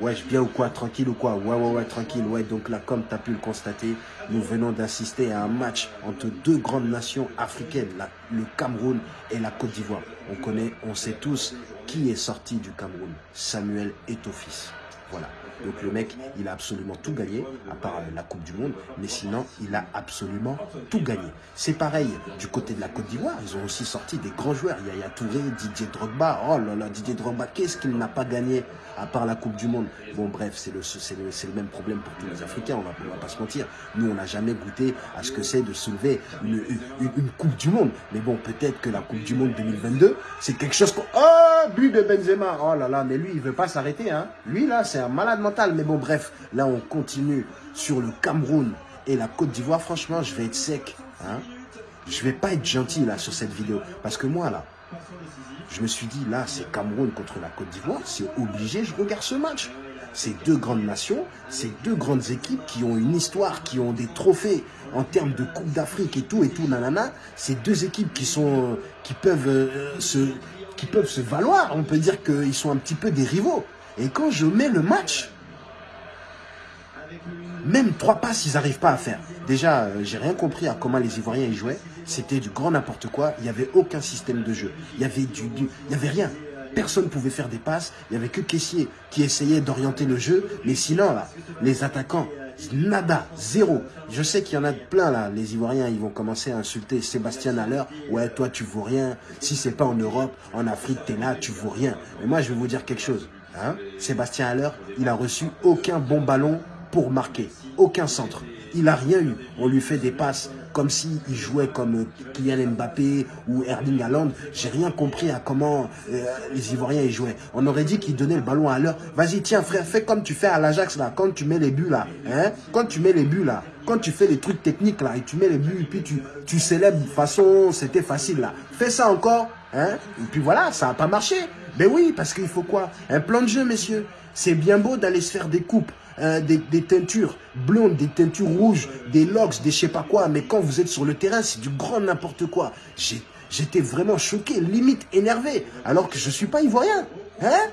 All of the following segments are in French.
Wesh, bien ou quoi Tranquille ou quoi? Ouais, ouais, ouais, tranquille. Ouais, donc là, comme tu as pu le constater, nous venons d'assister à un match entre deux grandes nations africaines, le Cameroun et la Côte d'Ivoire. On connaît, on sait tous qui est sorti du Cameroun. Samuel Etofis. Voilà. Donc le mec, il a absolument tout gagné, à part euh, la Coupe du Monde, mais sinon, il a absolument tout gagné. C'est pareil du côté de la Côte d'Ivoire, ils ont aussi sorti des grands joueurs. Il y a Touré, Didier Drogba. Oh là là, Didier Drogba, qu'est-ce qu'il n'a pas gagné à part la Coupe du Monde? Bon bref, c'est le, même problème pour tous les Africains, on va, va pas se mentir. Nous, on n'a jamais goûté à ce que c'est de soulever une, une, Coupe du Monde. Mais bon, peut-être que la Coupe du Monde 2022, c'est quelque chose qu'on... Oh, but de Benzema Oh là là, mais lui, il veut pas s'arrêter. Hein. Lui, là, c'est un malade mais bon, bref, là, on continue sur le Cameroun et la Côte d'Ivoire. Franchement, je vais être sec. Hein. Je vais pas être gentil, là, sur cette vidéo. Parce que moi, là, je me suis dit, là, c'est Cameroun contre la Côte d'Ivoire. C'est obligé, je regarde ce match. C'est deux grandes nations, c'est deux grandes équipes qui ont une histoire, qui ont des trophées en termes de Coupe d'Afrique et tout, et tout, nanana. C'est deux équipes qui, euh, peuvent se valoir. On peut dire qu'ils sont un petit peu des rivaux. Et quand je mets le match, même trois passes, ils n'arrivent pas à faire. Déjà, euh, j'ai rien compris à comment les Ivoiriens y jouaient. C'était du grand n'importe quoi. Il n'y avait aucun système de jeu. Il y avait du, il y avait rien. Personne ne pouvait faire des passes. Il n'y avait que Caissier qui essayait d'orienter le jeu. Mais sinon, là, les attaquants, nada, zéro. Je sais qu'il y en a plein là, les Ivoiriens, ils vont commencer à insulter Sébastien Haller. Ouais, toi, tu vaux rien. Si c'est pas en Europe, en Afrique, tu es là, tu vaux rien. Mais moi, je vais vous dire quelque chose. Hein Sébastien Haller, il a reçu aucun bon ballon pour marquer. Aucun centre. Il n'a rien eu. On lui fait des passes comme s'il jouait comme Kylian Mbappé ou Erling Haaland. J'ai rien compris à comment euh, les Ivoiriens y jouaient. On aurait dit qu'il donnait le ballon à l'heure. Vas-y, tiens frère, fais comme tu fais à l'Ajax là, quand tu mets les buts là. Hein? Quand tu mets les buts là, quand tu fais les trucs techniques là, et tu mets les buts, et puis tu, tu célèbres de façon, c'était facile là. Fais ça encore, hein? Et puis voilà, ça n'a pas marché. Ben oui, parce qu'il faut quoi? Un plan de jeu, messieurs. C'est bien beau d'aller se faire des coupes. Euh, des, teintures blondes, des teintures rouges, des locks, des je sais pas quoi. Mais quand vous êtes sur le terrain, c'est du grand n'importe quoi. J'étais vraiment choqué, limite énervé, alors que je suis pas ivoirien. Hein?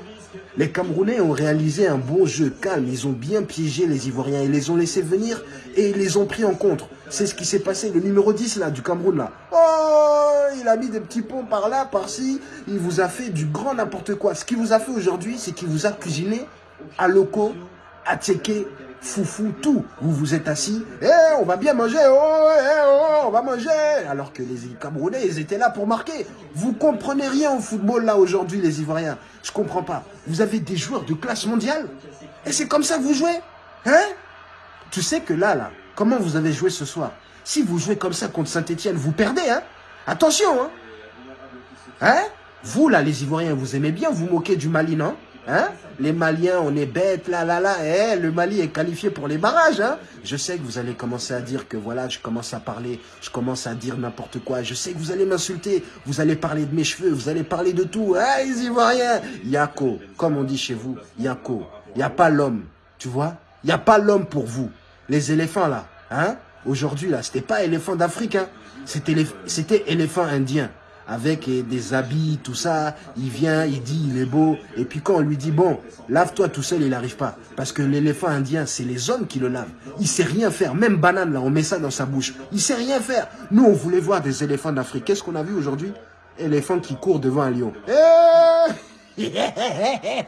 Les Camerounais ont réalisé un bon jeu calme. Ils ont bien piégé les Ivoiriens. Ils les ont laissés venir et ils les ont pris en contre. C'est ce qui s'est passé. Le numéro 10 là, du Cameroun là. Oh, il a mis des petits ponts par là, par-ci. Il vous a fait du grand n'importe quoi. Ce qu'il vous a fait aujourd'hui, c'est qu'il vous a cuisiné à locaux checker foufou, tout. Vous vous êtes assis, eh, on va bien manger, oh, eh, oh, on va manger. Alors que les Camerounais, ils étaient là pour marquer. Vous comprenez rien au football là aujourd'hui, les Ivoiriens. Je comprends pas. Vous avez des joueurs de classe mondiale et c'est comme ça que vous jouez Hein? Tu sais que là, là, comment vous avez joué ce soir? Si vous jouez comme ça contre Saint-Etienne, vous perdez, hein? Attention, hein? Hein? Vous, là, les Ivoiriens, vous aimez bien vous moquer du Mali, non? Hein? Les Maliens, on est bêtes, là, là, là. Eh, le Mali est qualifié pour les barrages. Hein je sais que vous allez commencer à dire que voilà, je commence à parler, je commence à dire n'importe quoi. Je sais que vous allez m'insulter, vous allez parler de mes cheveux, vous allez parler de tout. Eh, les Ivoiriens, Yako, comme on dit chez vous, Yako. Il n'y a pas l'homme, tu vois? Il n'y a pas l'homme pour vous. Les éléphants, là, hein? Aujourd'hui, là, c'était pas éléphant d'Afrique, hein C'était éléphant indien avec des habits, tout ça. Il vient, il dit, il est beau. Et puis quand on lui dit, bon, lave-toi tout seul, il n'arrive pas. Parce que l'éléphant indien, c'est les hommes qui le lavent. Il sait rien faire. Même banane, là, on met ça dans sa bouche. Il sait rien faire. Nous, on voulait voir des éléphants d'Afrique. Qu'est-ce qu'on a vu aujourd'hui? Éléphant qui court devant un lion. Eh